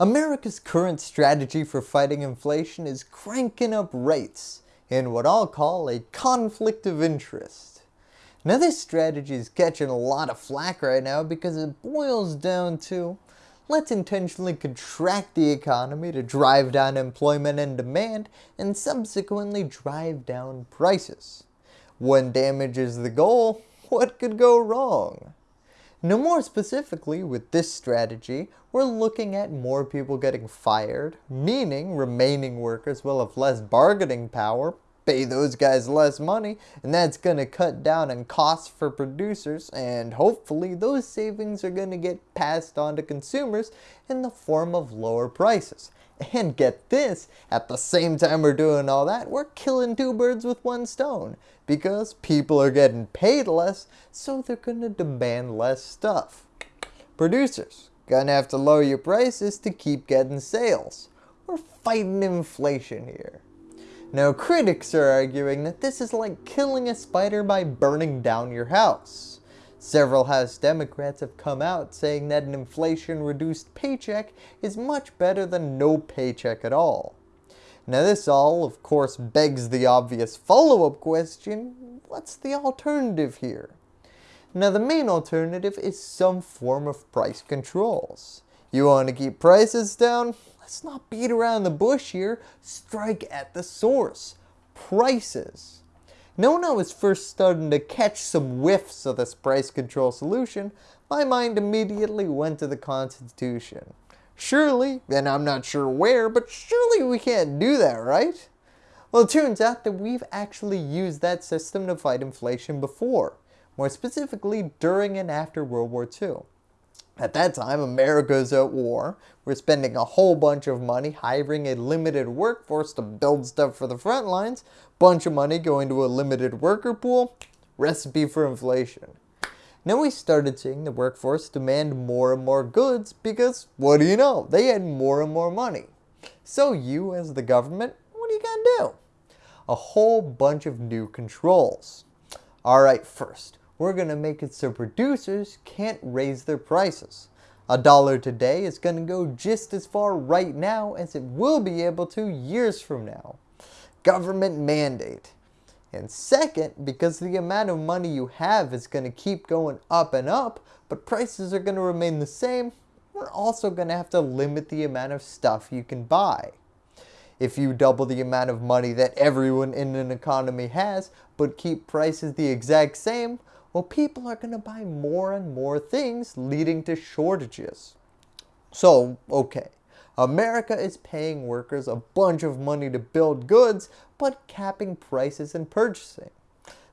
America's current strategy for fighting inflation is cranking up rates in what I'll call a conflict of interest. Now this strategy is catching a lot of flack right now because it boils down to let's intentionally contract the economy to drive down employment and demand and subsequently drive down prices. When damage is the goal, what could go wrong? Now more specifically with this strategy, we're looking at more people getting fired, meaning remaining workers will have less bargaining power, pay those guys less money, and that's going to cut down on costs for producers, and hopefully those savings are going to get passed on to consumers in the form of lower prices. And get this, at the same time we're doing all that, we're killing two birds with one stone. Because people are getting paid less, so they're going to demand less stuff. Producers, gonna have to lower your prices to keep getting sales. We're fighting inflation here. Now critics are arguing that this is like killing a spider by burning down your house. Several House Democrats have come out saying that an inflation-reduced paycheck is much better than no paycheck at all. Now this all, of course, begs the obvious follow-up question, what's the alternative here? Now the main alternative is some form of price controls. You want to keep prices down? Let's not beat around the bush here, strike at the source. Prices. I was first starting to catch some whiffs of this price control solution, my mind immediately went to the Constitution. Surely, and I'm not sure where, but surely we can't do that, right? Well, it turns out that we've actually used that system to fight inflation before, more specifically during and after World War II. At that time, America's at war. We're spending a whole bunch of money hiring a limited workforce to build stuff for the front lines, bunch of money going to a limited worker pool, recipe for inflation. Now we started seeing the workforce demand more and more goods because, what do you know, they had more and more money. So you as the government, what are you going to do? A whole bunch of new controls. Alright, first, we're going to make it so producers can't raise their prices. A dollar today is going to go just as far right now as it will be able to years from now. Government mandate. And second, because the amount of money you have is going to keep going up and up, but prices are going to remain the same, we're also going to have to limit the amount of stuff you can buy. If you double the amount of money that everyone in an economy has, but keep prices the exact same, well people are going to buy more and more things leading to shortages. So, okay, America is paying workers a bunch of money to build goods, but capping prices and purchasing.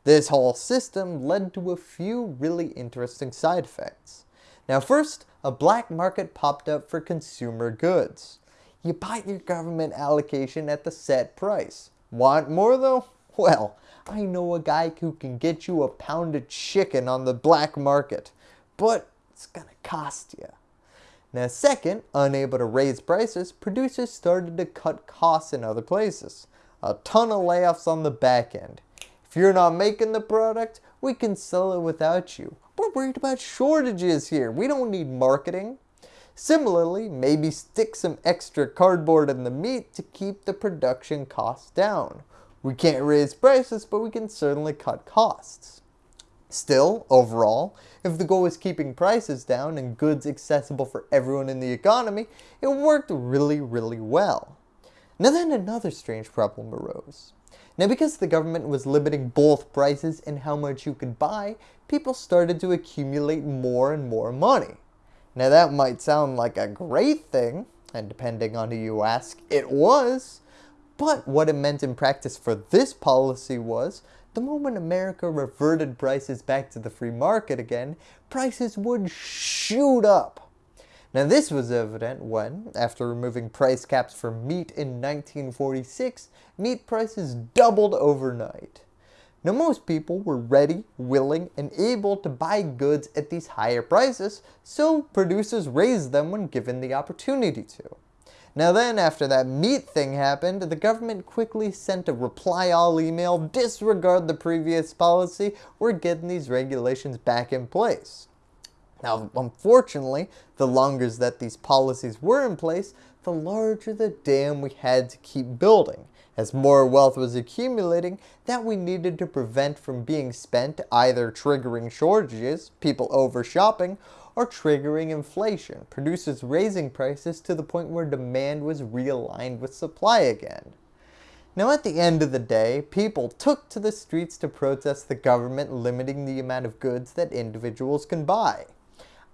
This whole system led to a few really interesting side effects. Now first, a black market popped up for consumer goods. You buy your government allocation at the set price. Want more though? Well, I know a guy who can get you a pound of chicken on the black market, but it's gonna cost you. Now second, unable to raise prices, producers started to cut costs in other places. A ton of layoffs on the back end. If you're not making the product, we can sell it without you. We're worried about shortages here. We don't need marketing. Similarly, maybe stick some extra cardboard in the meat to keep the production costs down. We can't raise prices, but we can certainly cut costs. Still, overall, if the goal is keeping prices down and goods accessible for everyone in the economy, it worked really, really well. Now then another strange problem arose. Now because the government was limiting both prices and how much you could buy, people started to accumulate more and more money. Now that might sound like a great thing, and depending on who you ask, it was, but what it meant in practice for this policy was, the moment America reverted prices back to the free market again, prices would shoot up. Now this was evident when, after removing price caps for meat in 1946, meat prices doubled overnight. Now most people were ready, willing, and able to buy goods at these higher prices, so producers raised them when given the opportunity to. Now then, after that meat thing happened, the government quickly sent a reply all email, disregard the previous policy, we're getting these regulations back in place. Now, unfortunately, the longer that these policies were in place, the larger the dam we had to keep building, as more wealth was accumulating that we needed to prevent from being spent either triggering shortages, people over shopping, or triggering inflation, producers raising prices to the point where demand was realigned with supply again. Now at the end of the day, people took to the streets to protest the government limiting the amount of goods that individuals can buy.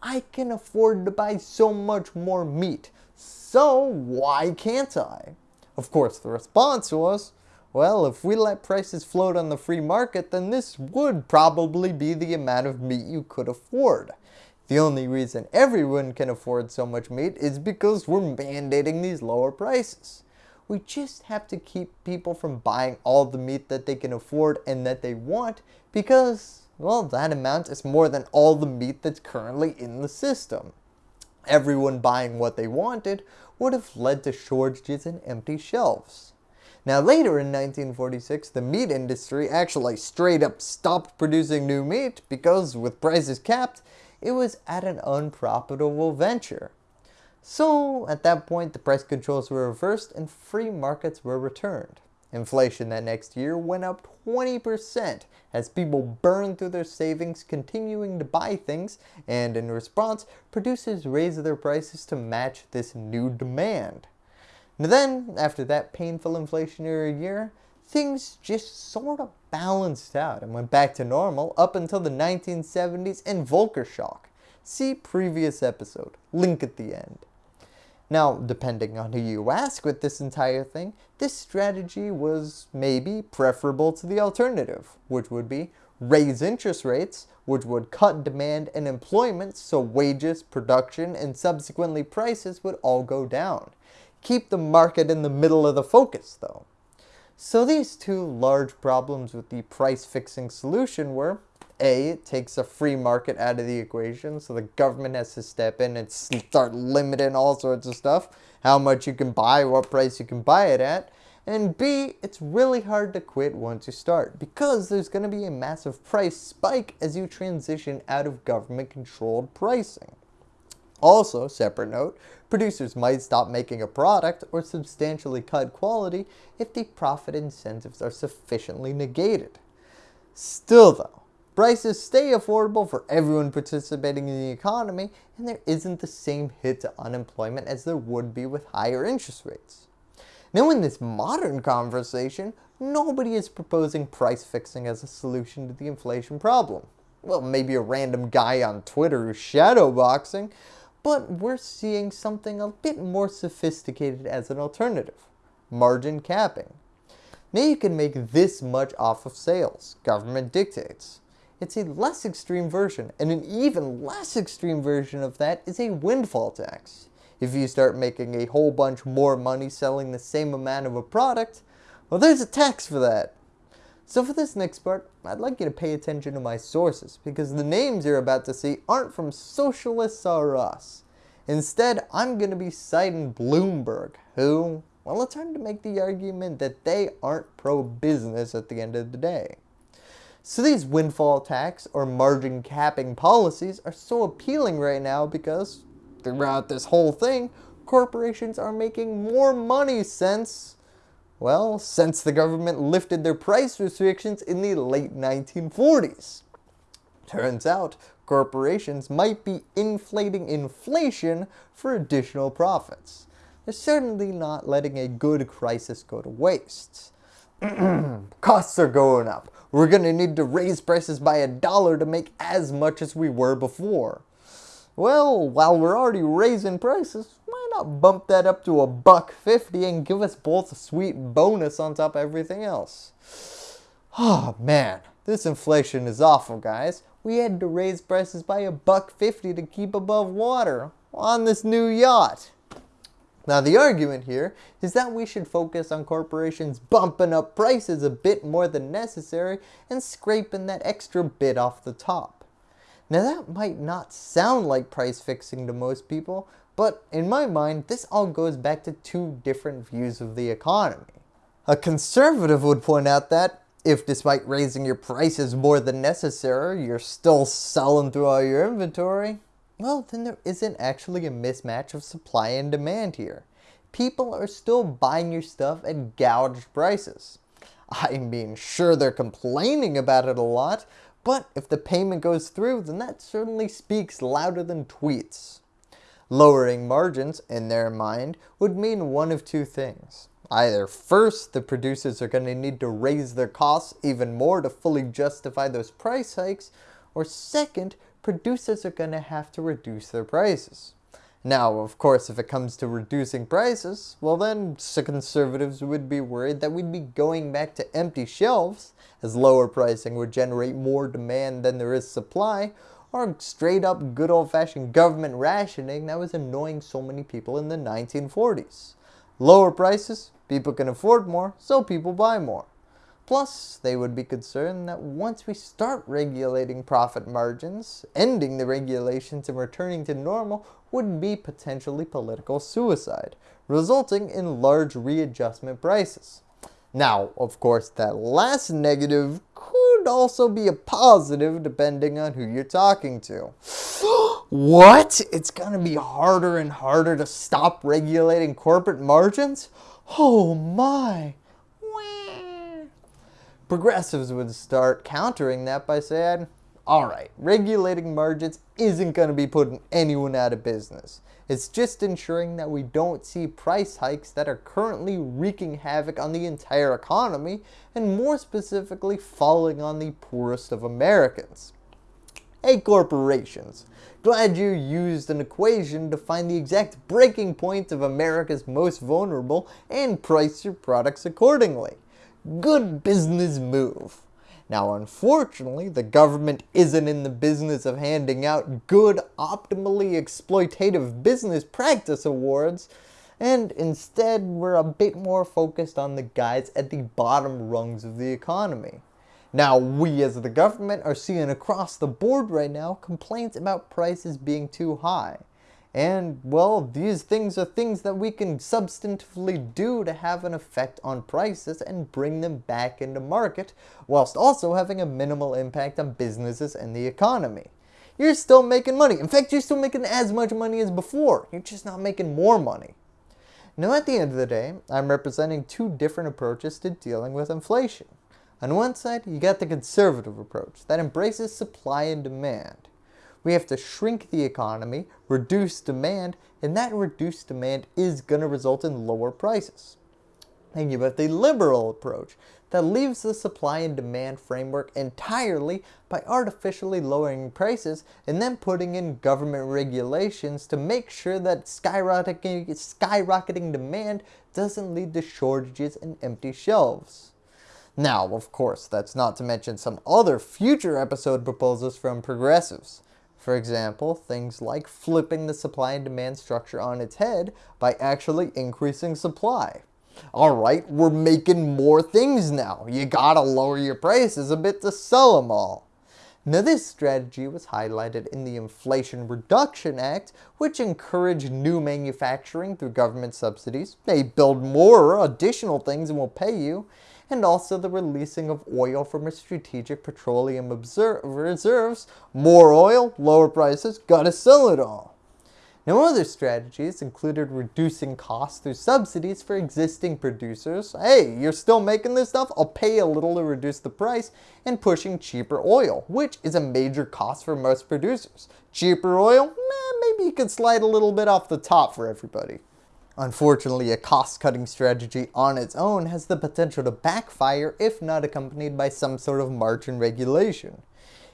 I can afford to buy so much more meat, so why can't I? Of course the response was, well, if we let prices float on the free market, then this would probably be the amount of meat you could afford. The only reason everyone can afford so much meat is because we're mandating these lower prices. We just have to keep people from buying all the meat that they can afford and that they want because, well, that amount is more than all the meat that's currently in the system. Everyone buying what they wanted would have led to shortages and empty shelves. Now later in 1946, the meat industry actually straight up stopped producing new meat because with prices capped, it was at an unprofitable venture. So at that point the price controls were reversed and free markets were returned. Inflation that next year went up 20% as people burned through their savings continuing to buy things and in response producers raised their prices to match this new demand. Now then, after that painful inflationary year, things just sort of balanced out and went back to normal up until the 1970s and Volcker shock. See previous episode, link at the end. Now, depending on who you ask with this entire thing, this strategy was maybe preferable to the alternative, which would be raise interest rates, which would cut demand and employment so wages, production, and subsequently prices would all go down. Keep the market in the middle of the focus though. So these two large problems with the price fixing solution were a, it takes a free market out of the equation, so the government has to step in and start limiting all sorts of stuff, how much you can buy, what price you can buy it at. And B, it's really hard to quit once you start, because there's going to be a massive price spike as you transition out of government controlled pricing. Also, separate note, producers might stop making a product or substantially cut quality if the profit incentives are sufficiently negated. Still though, Prices stay affordable for everyone participating in the economy and there isn't the same hit to unemployment as there would be with higher interest rates. Now in this modern conversation, nobody is proposing price fixing as a solution to the inflation problem. Well, maybe a random guy on Twitter who's shadowboxing, but we're seeing something a bit more sophisticated as an alternative. Margin capping. Now you can make this much off of sales, government dictates. It's a less extreme version, and an even less extreme version of that is a windfall tax. If you start making a whole bunch more money selling the same amount of a product, well there's a tax for that. So for this next part, I'd like you to pay attention to my sources, because the names you're about to see aren't from socialists or us. Instead, I'm going to be citing Bloomberg, who, well, it's hard to make the argument that they aren't pro-business at the end of the day. So these windfall tax or margin capping policies are so appealing right now because throughout this whole thing, corporations are making more money since, well, since the government lifted their price restrictions in the late 1940s. Turns out, corporations might be inflating inflation for additional profits. They're certainly not letting a good crisis go to waste. Costs are going up. We're going to need to raise prices by a dollar to make as much as we were before. Well, while we're already raising prices, bump that up to a buck fifty and give us both a sweet bonus on top of everything else? Oh man, this inflation is awful guys. We had to raise prices by a buck fifty to keep above water on this new yacht. Now the argument here is that we should focus on corporations bumping up prices a bit more than necessary and scraping that extra bit off the top. Now that might not sound like price fixing to most people, but in my mind this all goes back to two different views of the economy. A conservative would point out that if despite raising your prices more than necessary, you're still selling through all your inventory, well, then there isn't actually a mismatch of supply and demand here. People are still buying your stuff at gouged prices. I mean, sure they're complaining about it a lot, but if the payment goes through, then that certainly speaks louder than tweets. Lowering margins, in their mind, would mean one of two things. Either first, the producers are going to need to raise their costs even more to fully justify those price hikes, or second, producers are going to have to reduce their prices. Now, of course, if it comes to reducing prices, well then, conservatives would be worried that we'd be going back to empty shelves, as lower pricing would generate more demand than there is supply, or straight up good old fashioned government rationing that was annoying so many people in the 1940s. Lower prices, people can afford more, so people buy more. Plus, they would be concerned that once we start regulating profit margins, ending the regulations and returning to normal would be potentially political suicide, resulting in large readjustment prices. Now, of course, that last negative could also be a positive depending on who you're talking to. what? It's going to be harder and harder to stop regulating corporate margins? Oh my! Progressives would start countering that by saying, alright, regulating margins isn't going to be putting anyone out of business. It's just ensuring that we don't see price hikes that are currently wreaking havoc on the entire economy and more specifically falling on the poorest of Americans. Hey corporations, glad you used an equation to find the exact breaking point of America's most vulnerable and price your products accordingly. Good business move. Now unfortunately, the government isn't in the business of handing out good, optimally exploitative business practice awards, and instead we're a bit more focused on the guys at the bottom rungs of the economy. Now we as the government are seeing across the board right now complaints about prices being too high. And well, these things are things that we can substantively do to have an effect on prices and bring them back into market, whilst also having a minimal impact on businesses and the economy. You're still making money. In fact, you're still making as much money as before. You're just not making more money. Now at the end of the day, I'm representing two different approaches to dealing with inflation. On one side, you got the conservative approach that embraces supply and demand. We have to shrink the economy, reduce demand, and that reduced demand is going to result in lower prices. And you have the liberal approach that leaves the supply and demand framework entirely by artificially lowering prices and then putting in government regulations to make sure that skyrocketing, skyrocketing demand doesn't lead to shortages and empty shelves. Now, of course, that's not to mention some other future episode proposals from progressives. For example, things like flipping the supply and demand structure on its head by actually increasing supply. Alright, we're making more things now. You gotta lower your prices a bit to sell them all. Now this strategy was highlighted in the Inflation Reduction Act, which encouraged new manufacturing through government subsidies. They build more additional things and will pay you, and also the releasing of oil from a strategic petroleum reserves. More oil, lower prices, gotta sell it all. Now other strategies included reducing costs through subsidies for existing producers. Hey, you're still making this stuff? I'll pay a little to reduce the price and pushing cheaper oil, which is a major cost for most producers. Cheaper oil? Eh, maybe you could slide a little bit off the top for everybody. Unfortunately, a cost-cutting strategy on its own has the potential to backfire if not accompanied by some sort of margin regulation.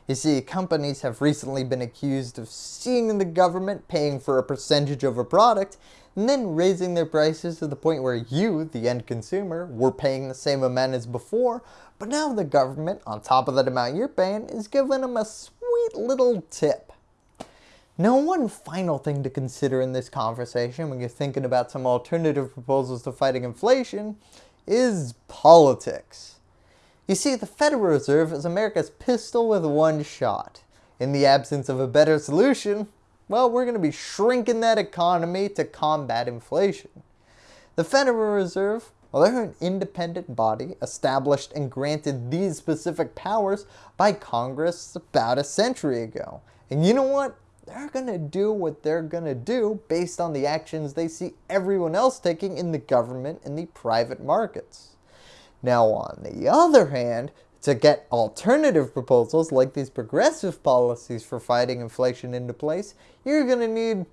You see, companies have recently been accused of seeing the government paying for a percentage of a product and then raising their prices to the point where you, the end consumer, were paying the same amount as before, but now the government, on top of that amount you're paying, is giving them a sweet little tip. Now one final thing to consider in this conversation when you're thinking about some alternative proposals to fighting inflation is politics. You see, the Federal Reserve is America's pistol with one shot. In the absence of a better solution, well, we're going to be shrinking that economy to combat inflation. The Federal Reserve, well, they're an independent body established and granted these specific powers by Congress about a century ago. And you know what? They're going to do what they're going to do based on the actions they see everyone else taking in the government and the private markets. Now on the other hand, to get alternative proposals like these progressive policies for fighting inflation into place, you're going to need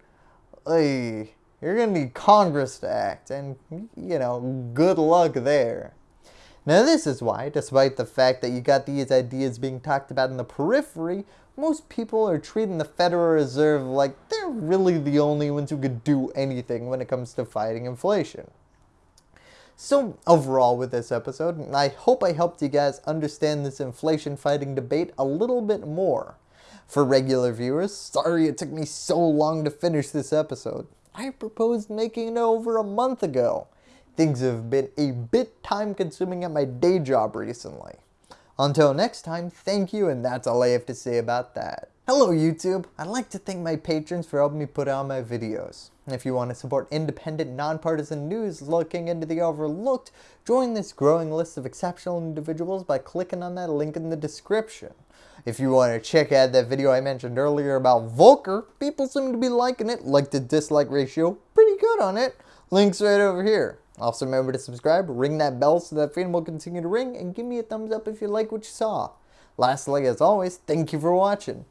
a you're going to need Congress to act and you know, good luck there. Now this is why, despite the fact that you got these ideas being talked about in the periphery, most people are treating the Federal Reserve like they're really the only ones who could do anything when it comes to fighting inflation. So overall with this episode, I hope I helped you guys understand this inflation fighting debate a little bit more. For regular viewers, sorry it took me so long to finish this episode. I proposed making it over a month ago. Things have been a bit time consuming at my day job recently. Until next time, thank you and that's all I have to say about that. Hello YouTube! I'd like to thank my patrons for helping me put out my videos. If you want to support independent, nonpartisan news looking into the overlooked, join this growing list of exceptional individuals by clicking on that link in the description. If you want to check out that video I mentioned earlier about Volcker, people seem to be liking it, like to dislike ratio, pretty good on it. Link's right over here. Also remember to subscribe, ring that bell so that freedom will continue to ring, and give me a thumbs up if you like what you saw. Lastly, as always, thank you for watching.